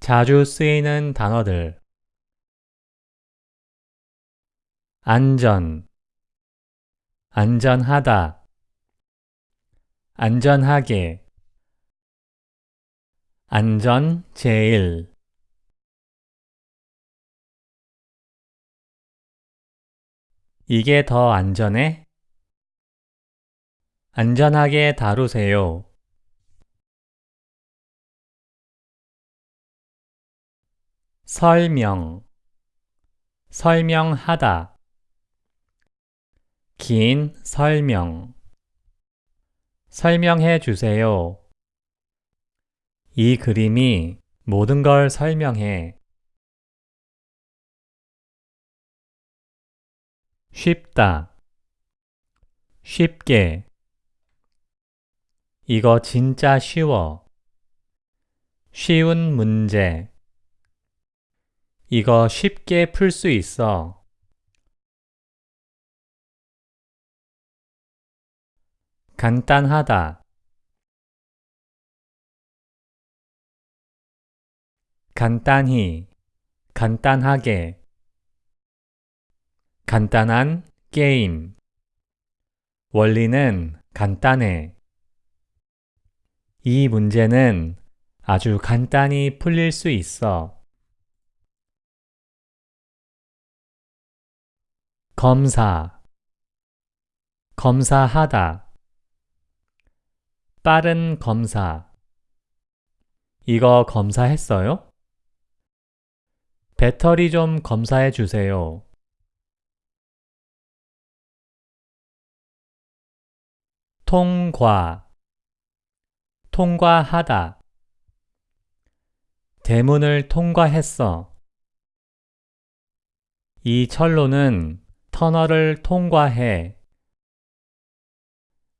자주 쓰이는 단어들. 안전. 안전하다. 안전하게. 안전 제일. 이게 더 안전해? 안전하게 다루세요. 설명 설명하다 긴 설명 설명해 주세요. 이 그림이 모든 걸 설명해. 쉽다 쉽게 이거 진짜 쉬워. 쉬운 문제 이거 쉽게 풀 수 있어. 간단하다. 간단히, 간단하게. 간단한 게임. 원리는 간단해. 이 문제는 아주 간단히 풀릴 수 있어. 검사 검사하다 빠른 검사 이거 검사했어요? 배터리 좀 검사해 주세요. 통과 통과하다 대문을 통과했어. 이 철로는 터널을 통과해.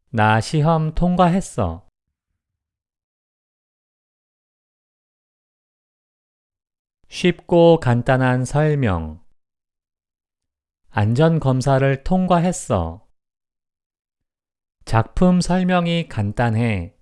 나 시험 통과했어. 쉽고 간단한 설명. 안전검사를 통과했어. 작품 설명이 간단해.